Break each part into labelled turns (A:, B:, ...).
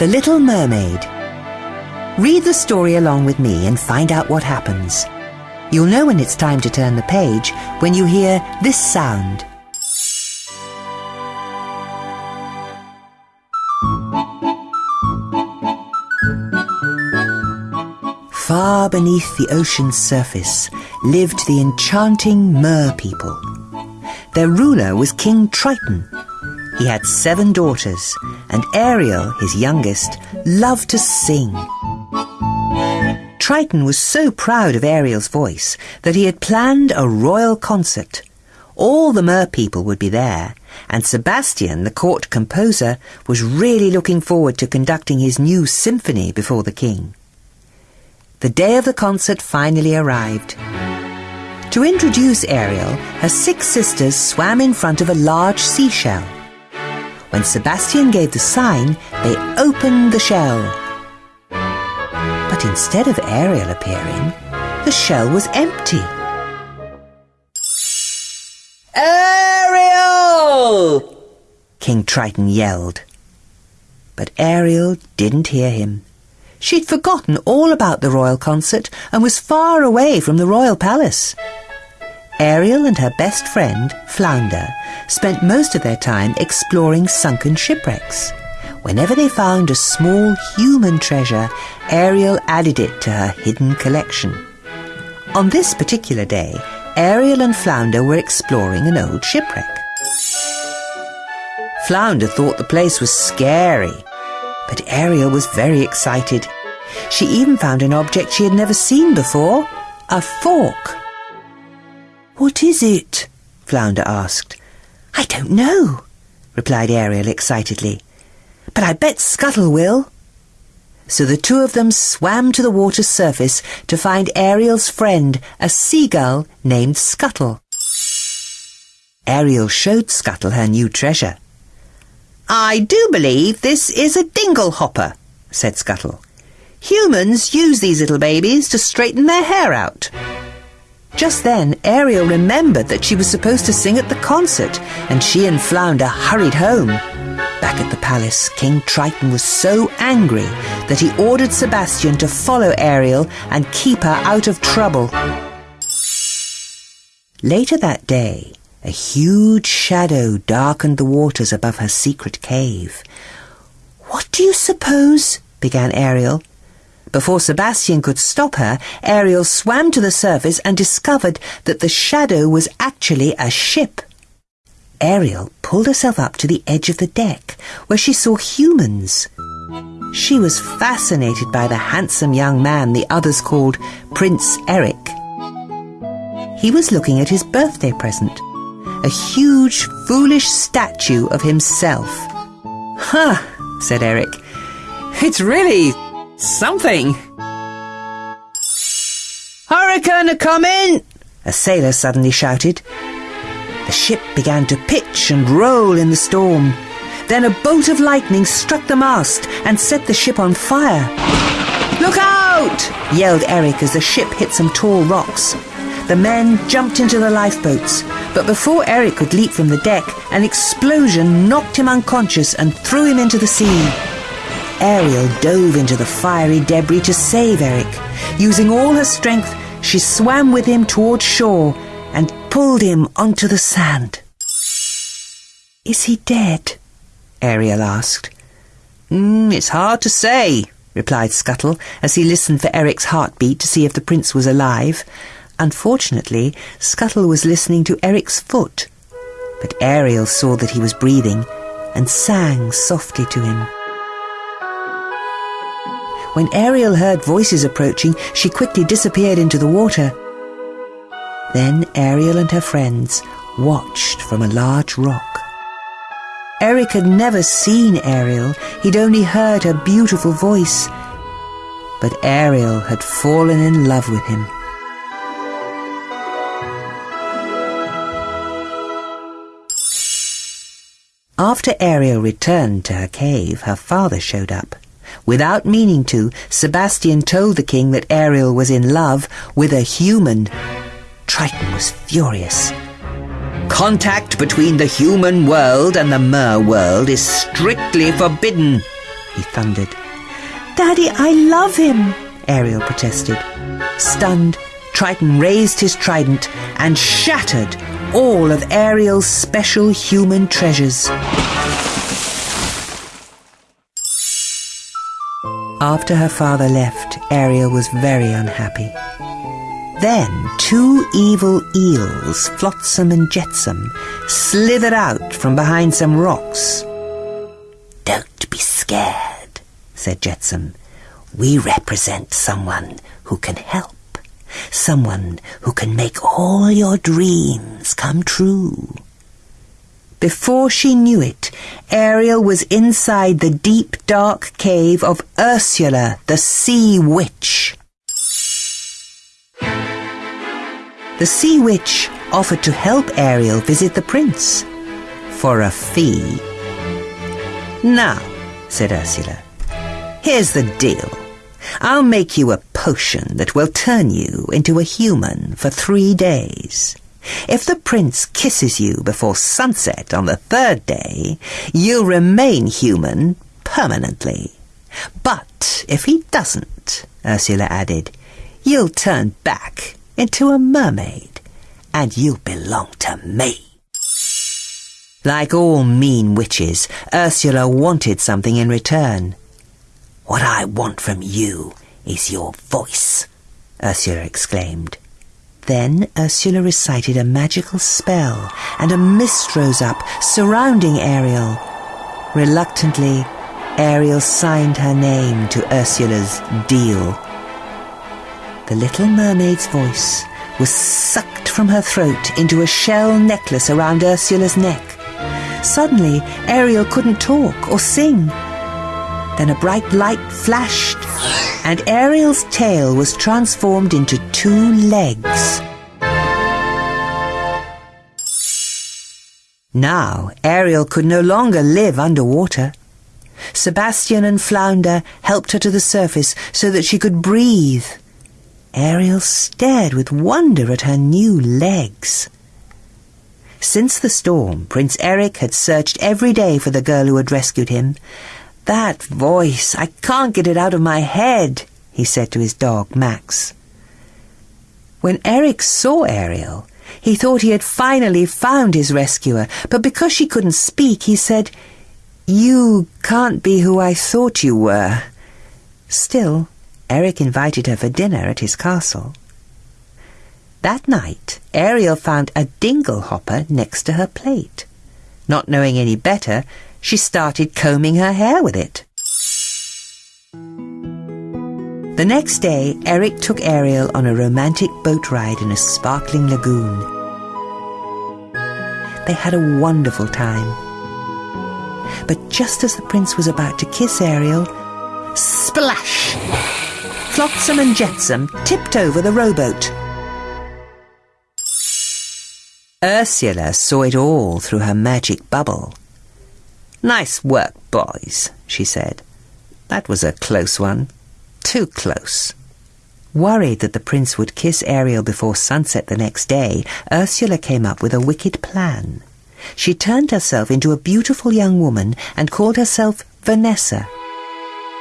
A: The Little Mermaid. Read the story along with me and find out what happens. You'll know when it's time to turn the page when you hear this sound. Far beneath the ocean's surface lived the enchanting Mer people. Their ruler was King Triton. He had seven daughters, and Ariel, his youngest, loved to sing. Triton was so proud of Ariel's voice that he had planned a royal concert. All the Mer people would be there, and Sebastian, the court composer, was really looking forward to conducting his new symphony before the king. The day of the concert finally arrived. To introduce Ariel, her six sisters swam in front of a large seashell. When Sebastian gave the sign, they opened the shell. But instead of Ariel appearing, the shell was empty. Ariel! King Triton yelled. But Ariel didn't hear him. She'd forgotten all about the royal concert and was far away from the royal palace. Ariel and her best friend, Flounder, spent most of their time exploring sunken shipwrecks. Whenever they found a small human treasure, Ariel added it to her hidden collection. On this particular day, Ariel and Flounder were exploring an old shipwreck. Flounder thought the place was scary but Ariel was very excited. She even found an object she had never seen before, a fork. What is it? Flounder asked. I don't know, replied Ariel excitedly. But I bet Scuttle will. So the two of them swam to the water's surface to find Ariel's friend, a seagull named Scuttle. Ariel showed Scuttle her new treasure. I do believe this is a dingle hopper, said Scuttle. Humans use these little babies to straighten their hair out. Just then, Ariel remembered that she was supposed to sing at the concert, and she and Flounder hurried home. Back at the palace, King Triton was so angry that he ordered Sebastian to follow Ariel and keep her out of trouble. Later that day, a huge shadow darkened the waters above her secret cave. What do you suppose? began Ariel. Before Sebastian could stop her, Ariel swam to the surface and discovered that the shadow was actually a ship. Ariel pulled herself up to the edge of the deck, where she saw humans. She was fascinated by the handsome young man the others called Prince Eric. He was looking at his birthday present a huge, foolish statue of himself.
B: Huh, said Eric. It's really something.
A: Hurricane coming! A sailor suddenly shouted. The ship began to pitch and roll in the storm. Then a bolt of lightning struck the mast and set the ship on fire. Look out! yelled Eric as the ship hit some tall rocks. The men jumped into the lifeboats, but before Eric could leap from the deck, an explosion knocked him unconscious and threw him into the sea. Ariel dove into the fiery debris to save Eric. Using all her strength, she swam with him toward shore and pulled him onto the sand. Is he dead? Ariel asked.
B: Mm, it's hard to say, replied Scuttle as he listened for Eric's heartbeat to see if the prince was alive.
A: Unfortunately, Scuttle was listening to Eric's foot, but Ariel saw that he was breathing and sang softly to him. When Ariel heard voices approaching, she quickly disappeared into the water. Then Ariel and her friends watched from a large rock. Eric had never seen Ariel, he'd only heard her beautiful voice. But Ariel had fallen in love with him. After Ariel returned to her cave, her father showed up. Without meaning to, Sebastian told the king that Ariel was in love with a human. Triton was furious. Contact between the human world and the mer world is strictly forbidden,
B: he thundered. Daddy, I love him, Ariel protested. Stunned, Triton raised his trident and shattered all of Ariel's special human treasures. After her father left, Ariel was very unhappy. Then two evil eels, Flotsam and Jetsam, slithered out from behind some rocks.
A: Don't be scared, said Jetsam. We represent someone who can help. Someone who can make all your dreams come true.
B: Before she knew it, Ariel was inside the deep dark cave of Ursula, the sea witch. The sea witch offered to help Ariel visit the prince for a fee. Now, said Ursula, here's the deal. I'll make you a potion that will turn you into a human for three days. If the prince kisses you before sunset on the third day, you'll remain human permanently. But if he doesn't, Ursula added, you'll turn back into a mermaid, and you'll belong to me. Like all mean witches, Ursula wanted something in return.
A: What I want from you is your voice, Ursula exclaimed.
B: Then Ursula recited a magical spell, and a mist rose up, surrounding Ariel. Reluctantly, Ariel signed her name to Ursula's deal. The little mermaid's voice was sucked from her throat into a shell necklace around Ursula's neck. Suddenly, Ariel couldn't talk or sing. Then a bright light flashed and Ariel's tail was transformed into two legs. Now Ariel could no longer live underwater. Sebastian and Flounder helped her to the surface so that she could breathe. Ariel stared with wonder at her new legs. Since the storm, Prince Eric had searched every day for the girl who had rescued him, that voice, I can't get it out of my head, he said to his dog, Max. When Eric saw Ariel, he thought he had finally found his rescuer, but because she couldn't speak, he said, You can't be who I thought you were. Still, Eric invited her for dinner at his castle. That night, Ariel found a dingle hopper next to her plate. Not knowing any better, she started combing her hair with it. The next day, Eric took Ariel on a romantic boat ride in a sparkling lagoon. They had a wonderful time. But just as the prince was about to kiss Ariel, splash! Flotsam and Jetsam tipped over the rowboat. Ursula saw it all through her magic bubble. Nice work, boys, she said. That was a close one. Too close. Worried that the prince would kiss Ariel before sunset the next day, Ursula came up with a wicked plan. She turned herself into a beautiful young woman and called herself Vanessa.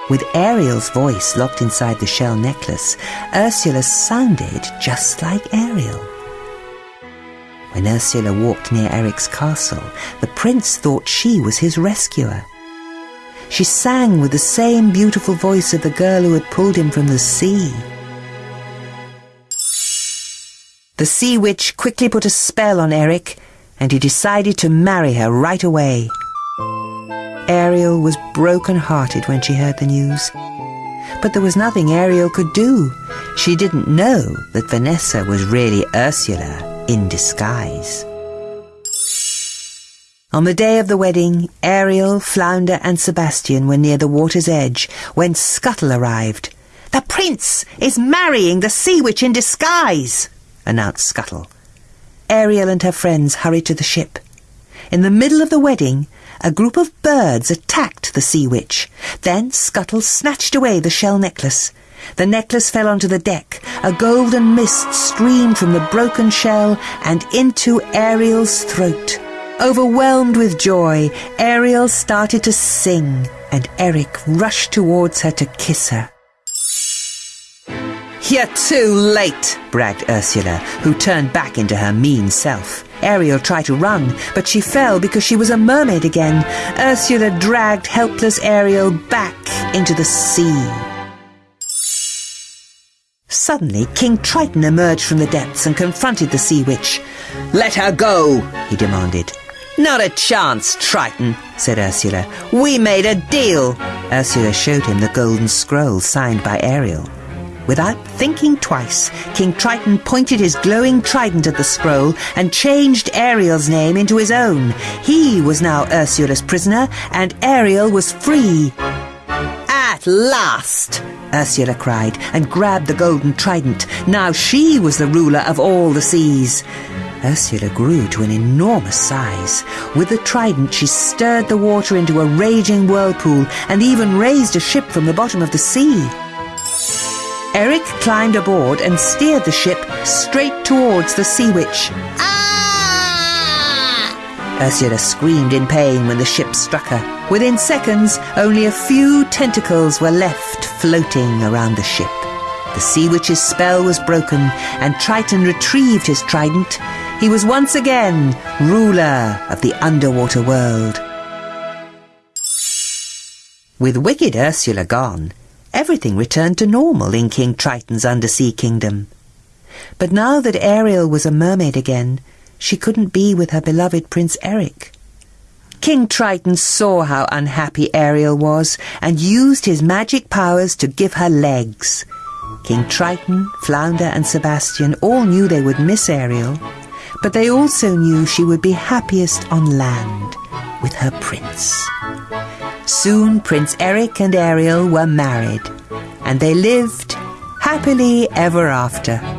B: With Ariel's voice locked inside the shell necklace, Ursula sounded just like Ariel. When Ursula walked near Eric's castle, the prince thought she was his rescuer. She sang with the same beautiful voice of the girl who had pulled him from the sea. The sea witch quickly put a spell on Eric, and he decided to marry her right away. Ariel was broken-hearted when she heard the news. But there was nothing Ariel could do. She didn't know that Vanessa was really Ursula in disguise. On the day of the wedding, Ariel, Flounder, and Sebastian were near the water's edge when Scuttle arrived. The prince is marrying the sea witch in disguise, announced Scuttle. Ariel and her friends hurried to the ship. In the middle of the wedding, a group of birds attacked the sea witch. Then Scuttle snatched away the shell necklace. The necklace fell onto the deck. A golden mist streamed from the broken shell and into Ariel's throat. Overwhelmed with joy, Ariel started to sing. and Eric rushed towards her to kiss her.
A: You're too late, bragged Ursula, who turned back into her mean self. Ariel tried to run, but she fell because she was a mermaid again. Ursula dragged helpless Ariel back into the sea. Suddenly, King Triton emerged from the depths and confronted the sea witch. Let her go, he demanded. Not a chance, Triton, said Ursula. We made a deal. Ursula showed him the golden scroll signed by Ariel. Without thinking twice, King Triton pointed his glowing trident at the scroll and changed Ariel's name into his own. He was now Ursula's prisoner, and Ariel was free. At last! Ursula cried and grabbed the golden trident. Now she was the ruler of all the seas. Ursula grew to an enormous size. With the trident, she stirred the water into a raging whirlpool and even raised a ship from the bottom of the sea. Eric climbed aboard and steered the ship straight towards the sea witch. Ah! Ursula screamed in pain when the ship struck her. Within seconds, only a few tentacles were left floating around the ship. The sea witch's spell was broken, and Triton retrieved his trident. He was once again ruler of the underwater world. With wicked Ursula gone, everything returned to normal in King Triton's undersea kingdom. But now that Ariel was a mermaid again, she couldn't be with her beloved Prince Eric. King Triton saw how unhappy Ariel was and used his magic powers to give her legs. King Triton, Flounder and Sebastian all knew they would miss Ariel, but they also knew she would be happiest on land with her prince. Soon Prince Eric and Ariel were married, and they lived happily ever after.